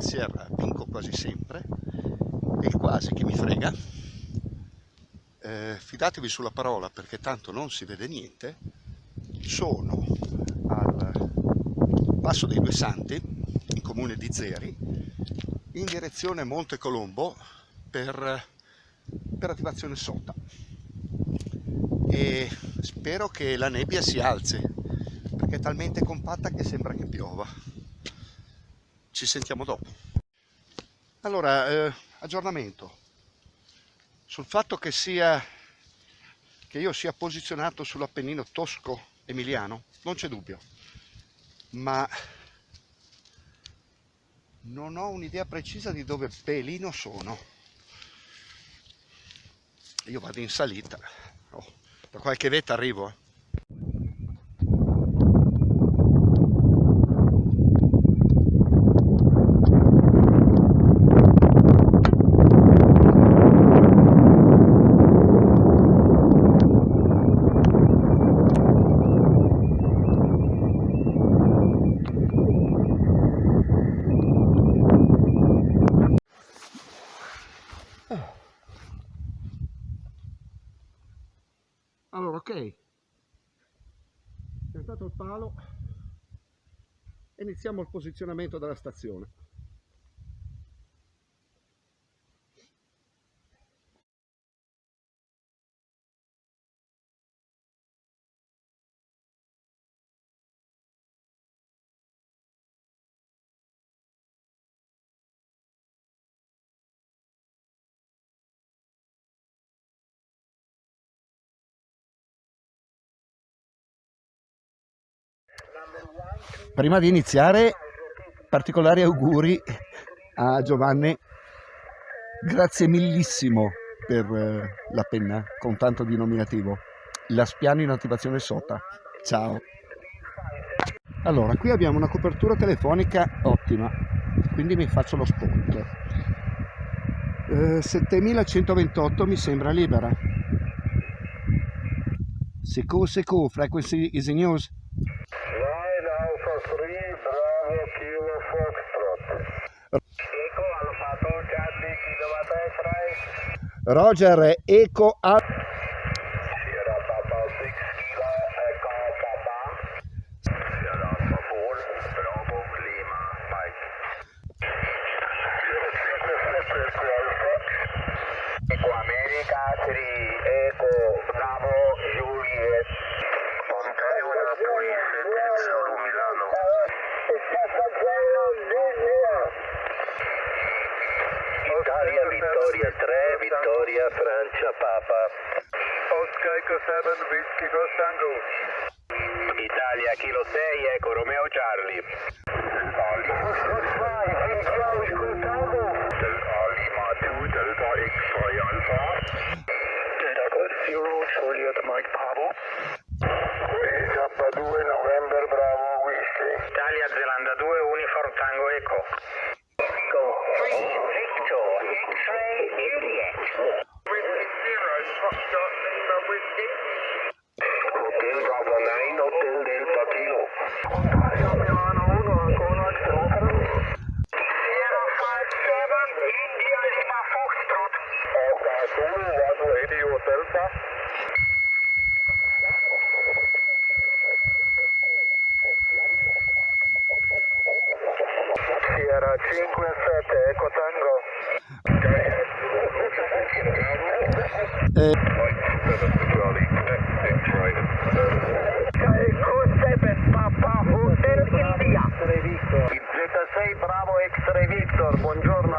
Sierra vinco quasi sempre e quasi che mi frega. Eh, fidatevi sulla parola perché tanto non si vede niente. Sono al Passo dei Due Santi, in comune di Zeri, in direzione Monte Colombo per, per attivazione sota. E spero che la nebbia si alzi perché è talmente compatta che sembra che piova. Ci sentiamo dopo. Allora, eh, aggiornamento sul fatto che sia che io sia posizionato sull'Appennino tosco-emiliano, non c'è dubbio, ma non ho un'idea precisa di dove pelino sono. Io vado in salita, oh, da qualche vetta arrivo. Eh. Allora ok. Piantato il palo. Iniziamo il posizionamento della stazione Prima di iniziare, particolari auguri a Giovanni. Grazie millissimo per eh, la penna con tanto di nominativo. La spiano in attivazione sota. Ciao. Allora, qui abbiamo una copertura telefonica ottima, quindi mi faccio lo spot. Eh, 7128 mi sembra libera. Seco seco, frequency is in use. Roger Eco a Eco America 3 Eco Bravo Juliet Ontario Napoli 7 Zulu Milano Italia Vittoria 3 Vittoria Francia Papa. Oscar Eco 7 Whisky Tango Italia Kilo 6 Eco Romeo Charlie. Lima 2 Delta X-Ray Alpha Delta Golf Zero Juliet Mike Bravo Zappa 2 November Bravo Whiskey Italia Zelanda 2 Uniform Tango Eco Go 3 Victor X-Ray Juliet Whiskey 0 Foxtrot Lima Whiskey Hotel Bravo 9 Hotel Delta Kilo Ontario Milano 1 Ancona X-Ray Sierra 57 India Lima Foxtrot Oka Zulu 1 Radio Delta Sierra 57 Eco Tango eh, Eco 7 Papa Hotel India Z6 Bravo X-Ray Victor Buongiorno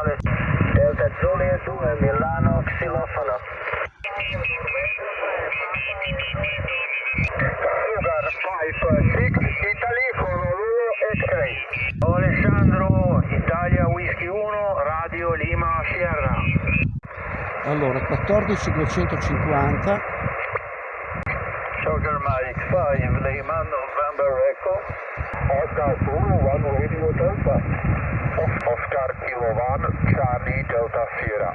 Delta Giulia 2 Milano Xilofono 14250 Sugar Mike 5 Lehman November Echo. Oscar Zulu 1 Radio Delta. Oscar Kilo 1 Charlie Delta Sierra.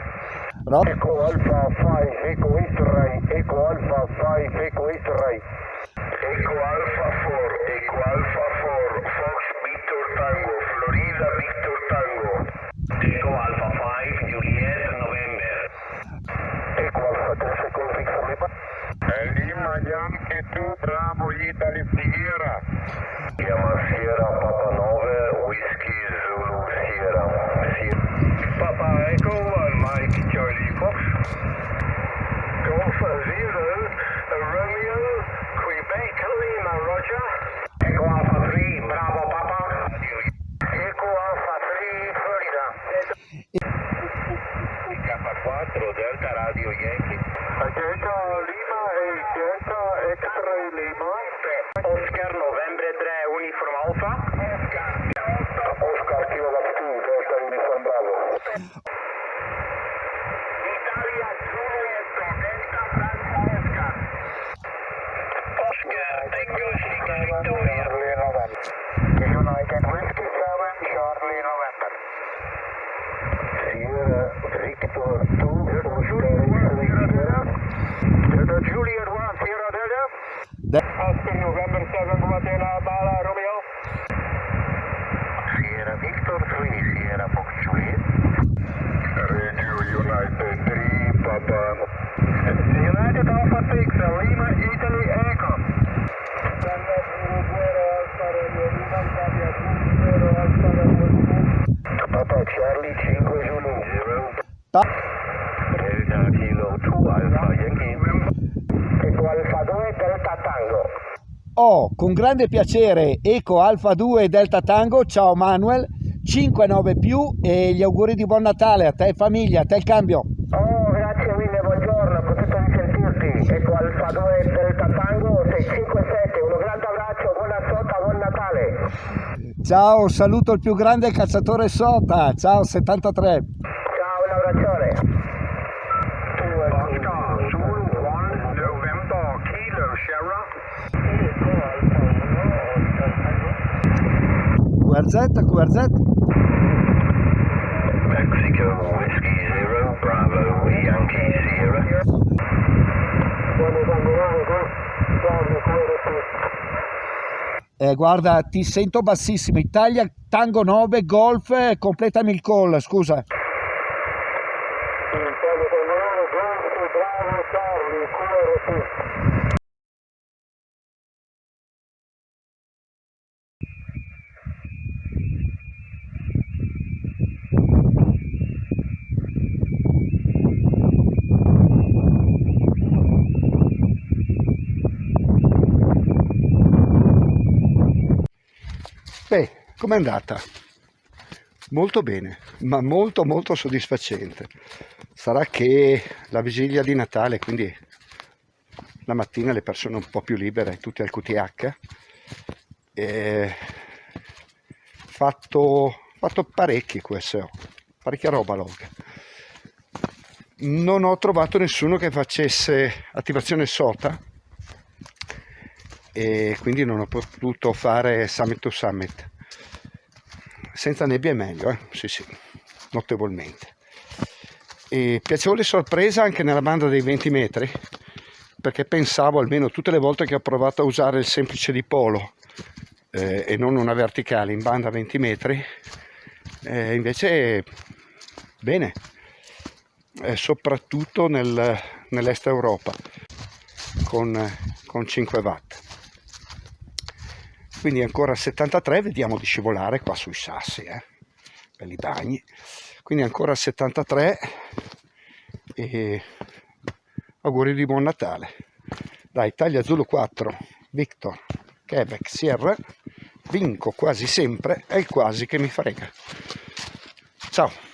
No. Echo Alpha 5 Echo X-Ray. Echo Alpha 5 Echo X-Ray. Echo Alpha 5 Bravo. Italia, Juliet, Delta Bravo, Oscar. Oscar, Tango, Sierra Victoria. United Whiskey 7, Charlie November. Sierra Victor 2, Delta Juliet 1, Sierra Delta. De- Oscar November 7, Guatemala, Bala, Romeo. Sierra Victor 3, Sierra Fox Juliet. Radio United 3, Papa. United Alpha 6, Lima, Italy, Echo. Papa Charlie 5 Zulu. Ta- Delta Kilo 2 Alpha Yankee. Eco Alfa 2 Delta Tango. Ho con grande piacere Eco Alfa 2 Delta Tango, ciao Manuel, 59 più e gli auguri di buon Natale a te e famiglia, a te il cambio. Oh, grazie mille, buongiorno, contento di sentirti. 2 Delta Tango 657, un grande abbraccio, buona sota, buon Natale. Ciao, saluto il più grande cacciatore Sota, ciao 73. Ciao, un abbraccione. Oscar, Zulu 1, November, Kilo, Sierra. QRZ, QRZ, Mexico, Whiskey Zero, Bravo, Yankee Sierra. Eh, guarda ti sento bassissimo, Italia Tango 9 Golf, eh, completami il call, scusa. Beh, com'è andata? Molto bene, ma molto molto soddisfacente. Sarà che la vigilia di Natale, quindi la mattina le persone un po' più libere, tutti al QTH, e fatto, fatto parecchi QSO, parecchia roba log. Non ho trovato nessuno che facesse attivazione SOTA e quindi non ho potuto fare summit to summit. Senza nebbia è meglio, eh? sì sì, notevolmente. E piacevole sorpresa anche nella banda dei 20 metri, perché pensavo almeno tutte le volte che ho provato a usare il semplice dipolo eh, e non una verticale in banda 20 metri, eh, invece bene, eh, soprattutto nel, nell'est Europa con, con 5 watt quindi ancora 73 vediamo di scivolare qua sui sassi eh? belli bagni. Quindi ancora 73 e auguri di buon Natale. Dai Italia Zulu 4 Victor Quebec Sierra. Vinco quasi sempre è il quasi che mi frega. Ciao